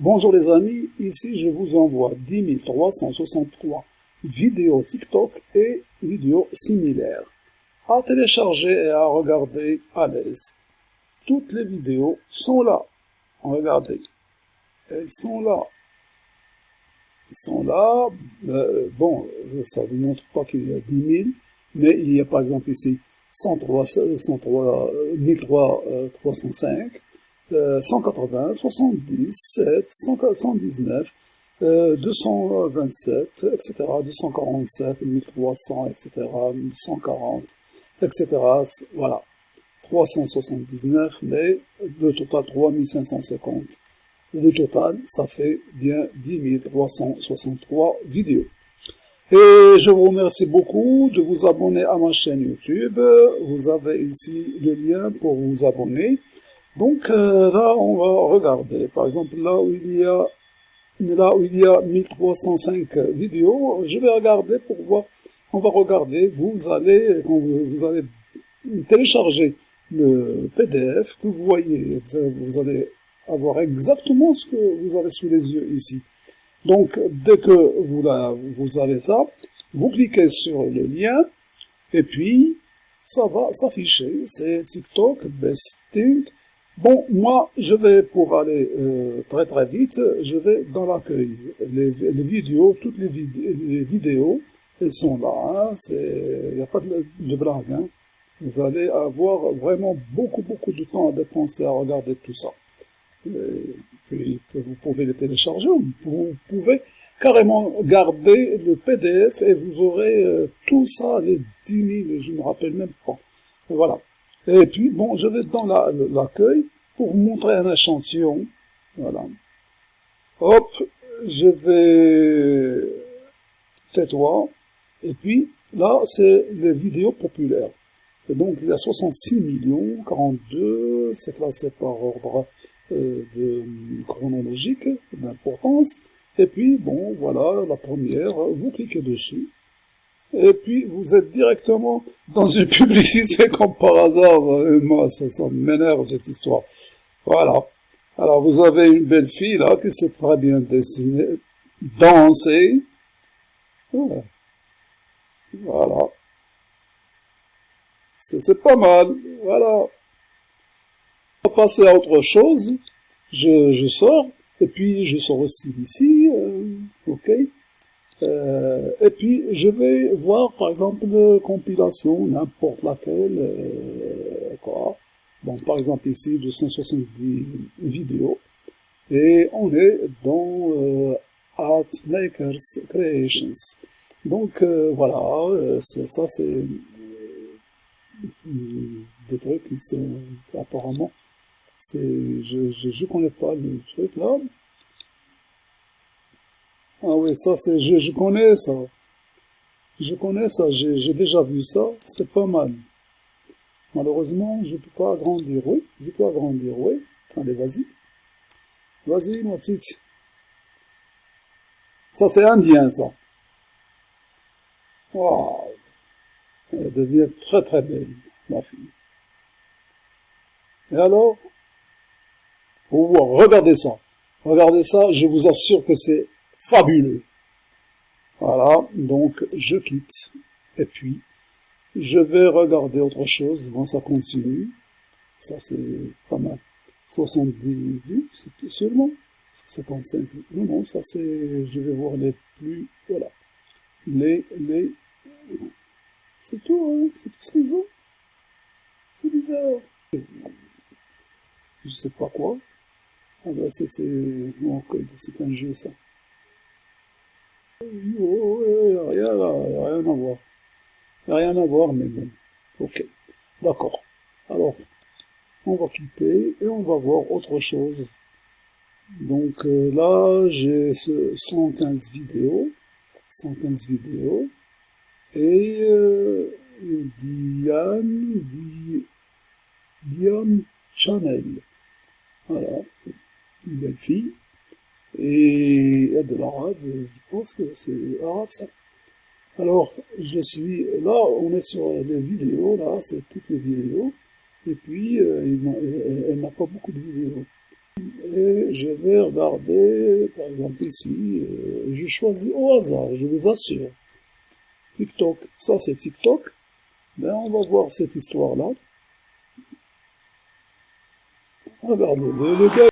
Bonjour les amis, ici je vous envoie 10 363 vidéos TikTok et vidéos similaires à télécharger et à regarder à l'aise. Toutes les vidéos sont là. Regardez, elles sont là. Elles sont là. Euh, bon, ça ne vous montre pas qu'il y a 10 000, mais il y a par exemple ici 103, 103 1305 180, 77, 119, 227, etc., 247, 1300, etc., 1140, etc., voilà. 379, mais le total 3550. Le total, ça fait bien 10 363 vidéos. Et je vous remercie beaucoup de vous abonner à ma chaîne YouTube. Vous avez ici le lien pour vous abonner. Donc euh, là, on va regarder. Par exemple, là où il y a là où il y a 1305 vidéos, je vais regarder pour voir. On va regarder. Vous allez quand vous, allez télécharger le PDF que vous voyez. Vous allez avoir exactement ce que vous avez sous les yeux ici. Donc, dès que vous, vous avez ça, vous cliquez sur le lien, et puis, ça va s'afficher. C'est TikTok Besting Bon, moi, je vais, pour aller euh, très très vite, je vais dans l'accueil. Les, vidéos, toutes les, vidéos, elles sont là. Il hein, n'y a pas de, blague. Hein. Vous allez avoir vraiment beaucoup beaucoup de temps à dépenser à regarder tout ça. puis, vous pouvez les télécharger, vous pouvez carrément garder le PDF et vous aurez euh, tout ça, les 10 000, je ne me rappelle même pas. voilà. Et puis, bon, je vais dans l'accueil pour montrer un échantillon. Voilà. Hop, je vais tais-toi. Et puis, là, c'est les vidéos populaires. Et donc, il y a 66 millions, 42, c'est classé par ordre euh, de, chronologique, d'importance. Et puis, bon, voilà, la première, vous cliquez dessus et puis vous êtes directement dans une publicité comme par hasard. Moi, ça, ça m'énerve cette histoire. Voilà. Alors vous avez une belle fille là qui sait très bien dessiner, danser. Voilà. C'est pas mal. Voilà. On va passer à autre chose. Je, je sors. Et puis je sors aussi d'ici. Euh, ok. Euh, et puis, je vais voir, par exemple, compilation, n'importe laquelle, euh, quoi. Bon, par exemple, ici, 270 vidéos. Et on est dans euh, Art Makers Creations. Donc, euh, voilà, euh, ça, c'est des trucs qui sont, apparemment, c'est, je, je, je connais pas le truc là, ah oui, ça c'est, je, je connais ça. Je connais ça, j'ai déjà vu ça, c'est pas mal. Malheureusement, je peux pas agrandir, oui, je peux agrandir, oui. Allez, vas-y. Vas-y, ma petite. Ça c'est indien, ça. Waouh. Elle devient très très belle, ma fille. Et alors? Oh, regardez ça. Regardez ça, je vous assure que c'est fabuleux. Voilà, donc je quitte. Et puis, je vais regarder autre chose. Bon, ça continue. Ça, c'est pas mal. 70 vues, c'est seulement 55 vues. Non, non, ça c'est... Je vais voir les plus... Voilà. Les... les... C'est tout, hein C'est tout ce qu'ils ont. C'est bizarre. Je sais pas quoi. Ah ben, c'est... C'est un jeu, ça. Oh, rien, rien à voir. Rien à voir, mais bon. Ok. D'accord. Alors, on va quitter et on va voir autre chose. Donc euh, là, j'ai ce 115 vidéos. 115 vidéos. Et euh, Diane, Diane Channel. Voilà. Une belle fille. Et de l'arabe, je pense que c'est arabe ça. Alors, je suis, là, on est sur les vidéos, là, c'est toutes les vidéos, et puis, euh, elle n'a pas beaucoup de vidéos. Et je vais regarder, par exemple ici, euh, je choisis au hasard, je vous assure. TikTok, ça c'est TikTok. Ben, on va voir cette histoire-là. Regardez, le gars...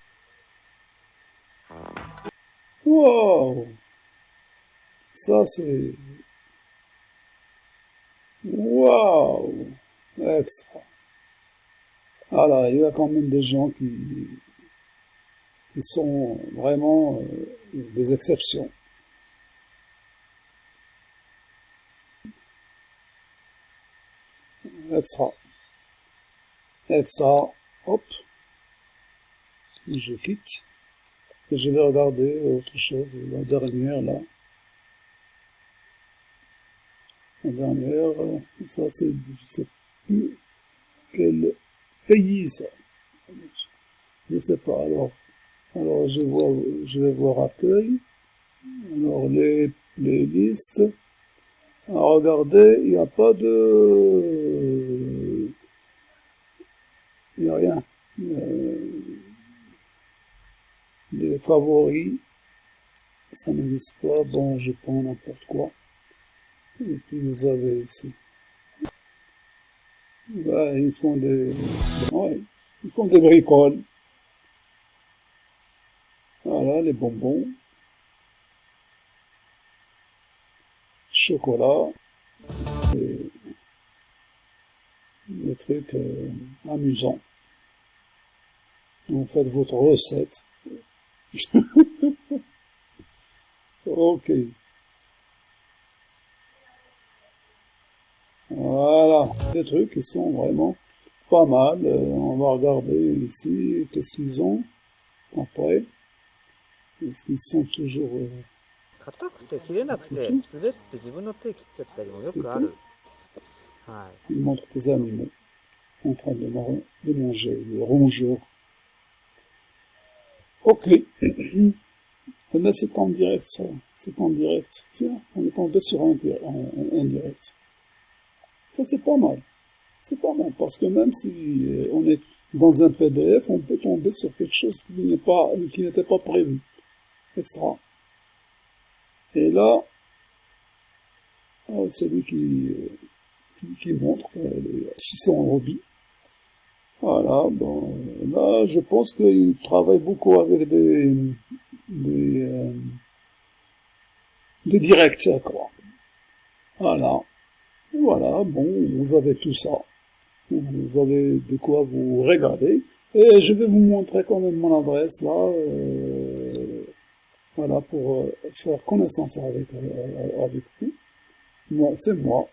Ça c'est... Waouh Extra. Voilà, il y a quand même des gens qui, qui sont vraiment euh, des exceptions. Extra. Extra. Hop. Je quitte. Et je vais regarder autre chose, la dernière là. Dernière, ça c'est, je sais plus quel pays ça. Je sais pas, alors, alors je vois, je vais voir accueil. Alors les, listes. Alors, regardez, il n'y a pas de, il n'y a rien. les favoris, ça n'existe pas. Bon, je prends n'importe quoi. Et puis vous avez ici. ils font des, ils font des bricoles. Voilà, les bonbons. Chocolat. Et des trucs euh, amusants. Vous faites votre recette. ok. Voilà, des trucs qui sont vraiment pas mal. Euh, on va regarder ici, qu'est-ce qu'ils ont après. Est-ce qu'ils sont toujours... Euh, Ils montrent des animaux en train de, de manger, des rongeurs. Ok. Mais c'est en direct, ça. C'est en direct. Tiens, on est tombé sur un, un, un direct. Ça, c'est pas mal. C'est pas mal, parce que même si euh, on est dans un PDF, on peut tomber sur quelque chose qui n'est pas, qui n'était pas prévu. Extra. Et là, euh, c'est lui qui, qui, qui montre euh, c'est en hobby. Voilà, bon, là, je pense qu'il travaille beaucoup avec des, euh, directs. Voilà. Voilà, bon, vous avez tout ça. Vous avez de quoi vous regarder. Et je vais vous montrer quand même mon adresse, là, euh, voilà, pour euh, faire connaissance avec, euh, avec vous. Moi, c'est moi.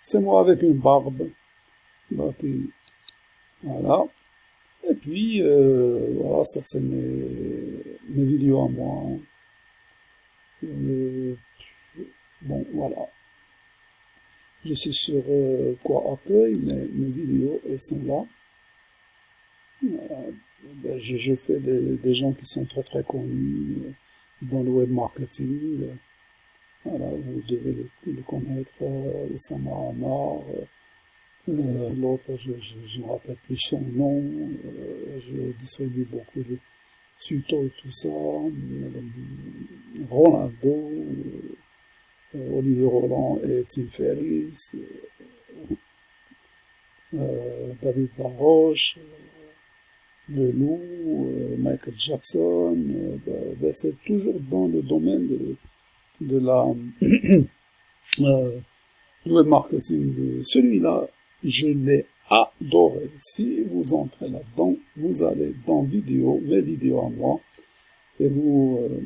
C'est moi avec une barbe. Voilà. Et puis, voilà, ça c'est mes, mes vidéos à moi. Bon, voilà. Je suis sur euh, quoi accueil, mais mes vidéos, sont là. Je, fais des, gens qui sont très très connus euh, dans le web marketing. Voilà, vous devez le, connaître, euh, Oussama Amar, euh, L'autre, je ne me rappelle plus son nom. Euh, je distribue beaucoup de tutos et tout ça. Ronaldo, euh, Olivier Roland et Tim Ferris. Euh, David Laroche, Le Loup, Michael Jackson. Ben, ben, c'est toujours dans le domaine de, de la web marketing. Celui-là, je l'ai adoré. Si vous entrez là-dedans, vous allez dans vidéo, mes vidéos à moi, et vous, euh,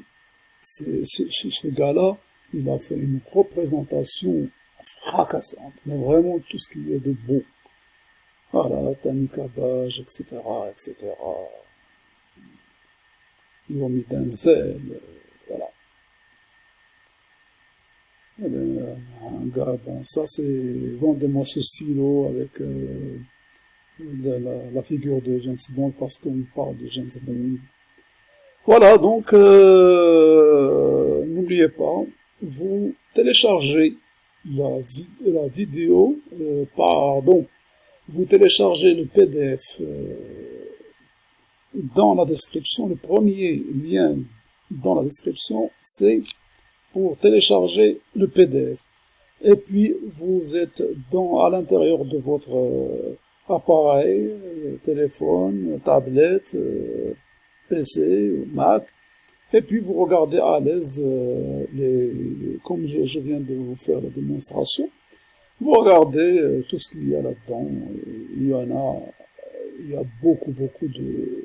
ce, ce, ce gars-là, il a fait une représentation fracassante, mais vraiment tout ce qu'il y a de beau. Voilà, Tanika Baj, etc., etc. Yomi Denzel, voilà. Eh ben, un gars, bon, ça c'est vendez-moi ce stylo avec euh, la, la, la, figure de James Bond parce qu'on parle de James Bond. Voilà, donc euh, n'oubliez pas, vous téléchargez la, vi la vidéo, euh, pardon, vous téléchargez le PDF euh, dans la description, le premier lien dans la description, c'est pour télécharger le PDF. Et puis, vous êtes dans, à l'intérieur de votre euh, appareil, téléphone, tablette, PC, Mac, et puis vous regardez à l'aise, euh, les, comme je, viens de vous faire la démonstration, vous regardez tout ce qu'il y a là-dedans. Il y en a, il y a beaucoup, beaucoup de,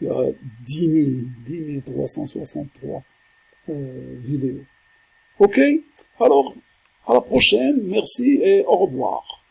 il y a 10 000, 10 363 euh, vidéos. Ok? Alors, à la prochaine, merci et au revoir.